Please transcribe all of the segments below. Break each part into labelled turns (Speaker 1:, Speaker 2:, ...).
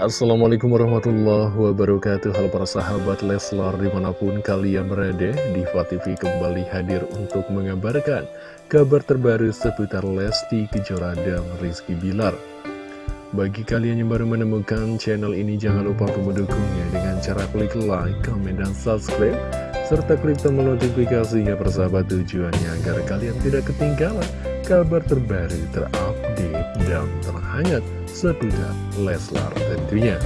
Speaker 1: Assalamualaikum warahmatullahi wabarakatuh. Halo para sahabat Leslar di mana pun kalian berada Diva TV kembali hadir untuk mengabarkan kabar terbaru seputar Lesti Kejora dan Rizky Bilar. Bagi kalian yang baru menemukan channel ini jangan lupa untuk mendukungnya dengan cara klik like, comment, dan subscribe serta klik tombol notifikasinya persahabat tujuannya agar kalian tidak ketinggalan kabar terbaru terupdate dan terhangat seputar Leslar tentunya.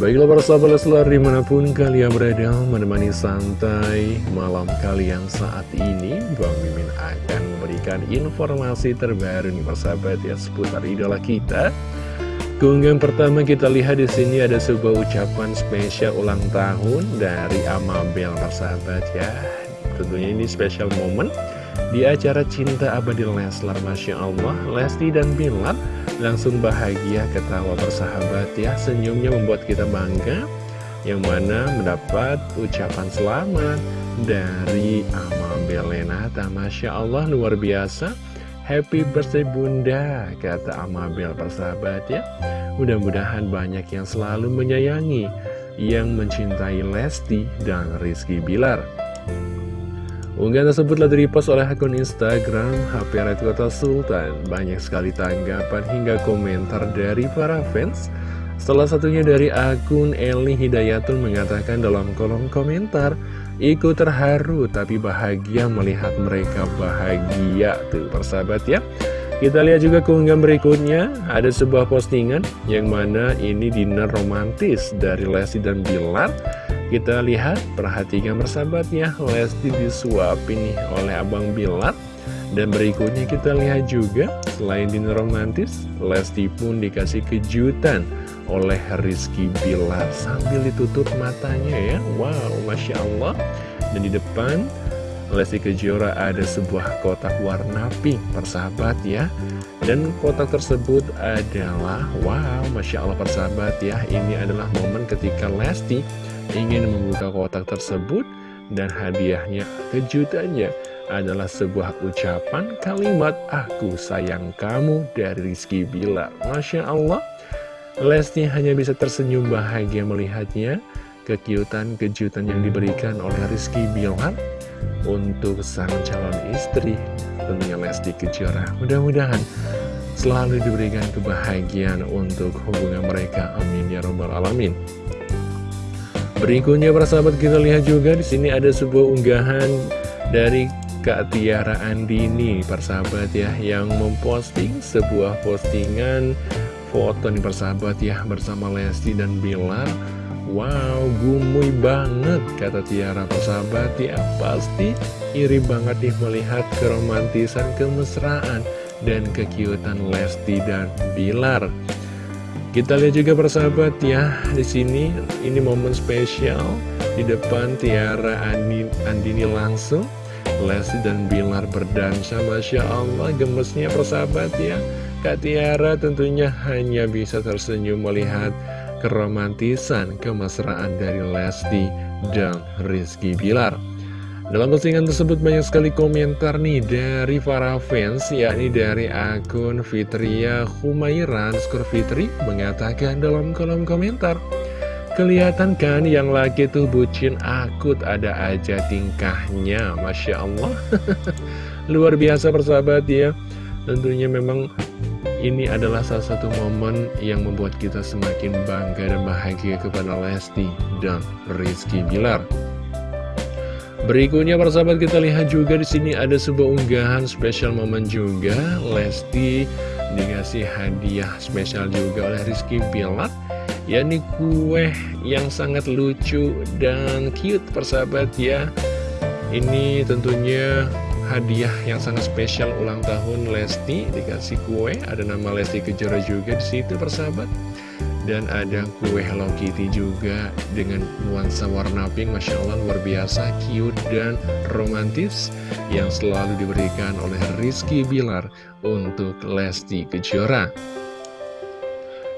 Speaker 1: Baiklah para sahabat Leslar di mana pun kalian berada menemani santai malam kalian saat ini Bang Mimin akan memberikan informasi terbaru nih persahabat ya seputar idola kita Keunggahan pertama kita lihat di sini ada sebuah ucapan spesial ulang tahun dari Amabel persahabat ya Tentunya ini spesial momen di acara Cinta Abadi Leslar Masya Allah, Lesti dan Bilar langsung bahagia ketawa bersahabat ya. Senyumnya membuat kita bangga Yang mana mendapat ucapan selamat dari Amal Belenata. Masya Allah luar biasa. Happy birthday bunda kata Amabel persahabat ya. Mudah-mudahan banyak yang selalu menyayangi Yang mencintai Lesti dan Rizky Bilar Unggahan tersebut telah direpost oleh akun Instagram HP Red Kota Sultan. Banyak sekali tanggapan hingga komentar dari para fans. Salah satunya dari akun Eli Hidayatul mengatakan dalam kolom komentar, Ikut terharu tapi bahagia melihat mereka bahagia tuh persahabat ya. Kita lihat juga keunggahan berikutnya, ada sebuah postingan yang mana ini dinner romantis dari Lesti dan Bilar. Kita lihat, perhatikan persahabatnya, Lesti disuapin nih oleh Abang Bilar. Dan berikutnya kita lihat juga, selain dinner romantis, Lesti pun dikasih kejutan oleh Rizky Bilar sambil ditutup matanya ya. Wow, Masya Allah. Dan di depan, Lesti Kejora ada sebuah kotak warna pink, persahabat ya. Dan kotak tersebut adalah, wow, Masya Allah persahabat ya, ini adalah momen ketika Lesti ingin membuka kotak tersebut dan hadiahnya kejutannya adalah sebuah ucapan kalimat aku sayang kamu dari Rizky Bilar. Masya Allah. Lesti hanya bisa tersenyum bahagia melihatnya. Kekiutan kejutan yang diberikan oleh Rizky Bilar untuk sang calon istri. Tentunya Lesti Kejora mudah-mudahan selalu diberikan kebahagiaan untuk hubungan mereka. Amin ya robbal alamin Berikutnya para sahabat kita lihat juga di sini ada sebuah unggahan dari Kak Tiara Andini para sahabat ya yang memposting sebuah postingan foto nih persahabat ya bersama Lesti dan Bilar. Wow gumuy banget kata Tiara. Persahabat ya pasti iri banget nih melihat keromantisan kemesraan dan kekiutan Lesti dan Bilar kita lihat juga persahabat ya, di sini ini momen spesial di depan Tiara Andini, Andini langsung. Lesti dan Bilar berdansa, Masya Allah, gemesnya persahabat ya. Kak Tiara tentunya hanya bisa tersenyum melihat keromantisan, kemesraan dari Lesti dan Rizky Bilar. Dalam postingan tersebut banyak sekali komentar nih dari para fans, yakni dari akun Fitria Humairan Skor Fitri mengatakan dalam kolom komentar, Kelihatan kan yang lagi tuh bucin akut ada aja tingkahnya, Masya Allah. Luar biasa persahabat ya. Tentunya memang ini adalah salah satu momen yang membuat kita semakin bangga dan bahagia kepada Lesti dan Rizky Bilar. Berikutnya persahabat kita lihat juga di sini ada sebuah unggahan spesial momen juga. Lesti dikasih hadiah spesial juga oleh Rizky Bilar yakni kue yang sangat lucu dan cute persahabat ya. Ini tentunya hadiah yang sangat spesial ulang tahun Lesti dikasih kue. Ada nama Lesti Kejora juga di situ persahabat dan ada kue Hello Kitty juga dengan nuansa warna pink Masya Allah luar biasa cute dan romantis yang selalu diberikan oleh Rizky Bilar untuk Lesti Kejora.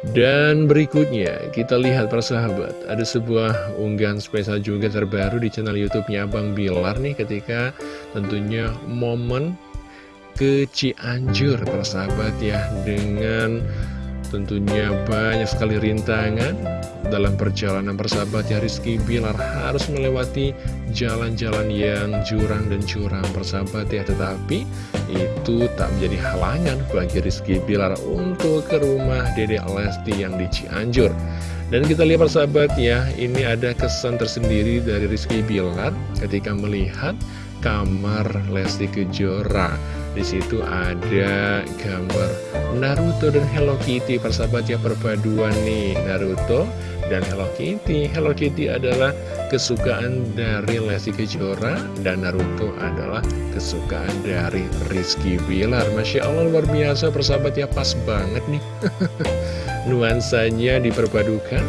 Speaker 1: Dan berikutnya kita lihat persahabat ada sebuah unggahan spesial juga terbaru di channel YouTube-nya Abang Bilar nih ketika tentunya momen ke Cianjur persahabat ya dengan Tentunya banyak sekali rintangan dalam perjalanan persahabat ya Rizky Bilar. Harus melewati jalan-jalan yang jurang dan curang persahabat ya Tetapi itu tak menjadi halangan bagi Rizky Bilar untuk ke rumah Dede Lesti yang di Cianjur. Dan kita lihat persahabat ya, ini ada kesan tersendiri dari Rizky Bilar ketika melihat kamar Lesti Kejora. Di situ ada gambar Naruto dan Hello Kitty, persahabat ya perpaduan nih Naruto dan Hello Kitty. Hello Kitty adalah kesukaan dari Lesti Kejora dan Naruto adalah kesukaan dari Rizky Bilar. Masya Allah luar biasa persahabat ya pas banget nih. Nuansanya diperpadukan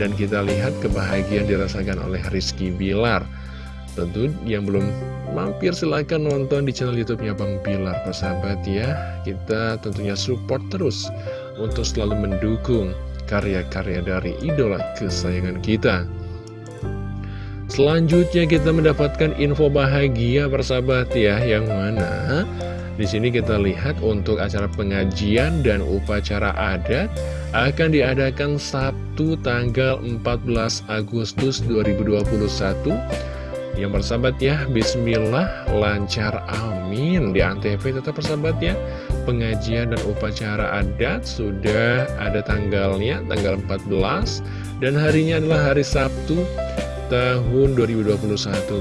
Speaker 1: dan kita lihat kebahagiaan dirasakan oleh Rizky Bilar. Tentu yang belum mampir silahkan nonton di channel youtube-nya Bang Bilar persahabat ya. Kita tentunya support terus untuk selalu mendukung karya-karya dari idola kesayangan kita. Selanjutnya kita mendapatkan info bahagia persahabat ya Yang mana? Di sini kita lihat untuk acara pengajian dan upacara adat akan diadakan Sabtu tanggal 14 Agustus 2021 yang bersahabat ya, Bismillah, lancar, amin. Di Antv tetap bersahabat ya. Pengajian dan upacara adat sudah ada tanggalnya, tanggal 14 Dan harinya adalah hari Sabtu tahun 2021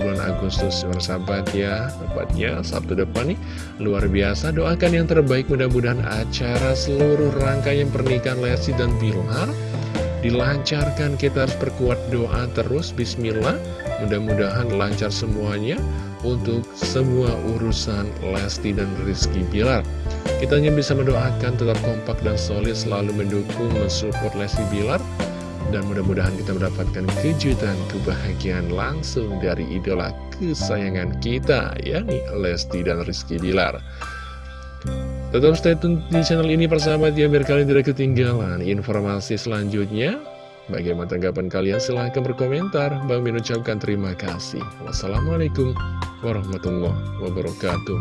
Speaker 1: bulan Agustus. Bersahabat ya Tepatnya Sabtu depan nih Luar biasa. Doakan yang terbaik mudah-mudahan acara seluruh rangkaian pernikahan Lesti dan Bilar Dilancarkan kita harus perkuat doa terus Bismillah Mudah-mudahan lancar semuanya untuk semua urusan Lesti dan Rizky Bilar. Kita hanya bisa mendoakan tetap kompak dan solid selalu mendukung, mensupport Lesti Bilar. Dan mudah-mudahan kita mendapatkan kejutan, kebahagiaan langsung dari idola kesayangan kita, yakni Lesti dan Rizky Bilar. Tetap stay tune di channel ini persahabat ya, biar kalian tidak ketinggalan informasi selanjutnya. Bagaimana tanggapan kalian? Silahkan berkomentar. Bang Min ucapkan terima kasih. Wassalamualaikum warahmatullahi wabarakatuh.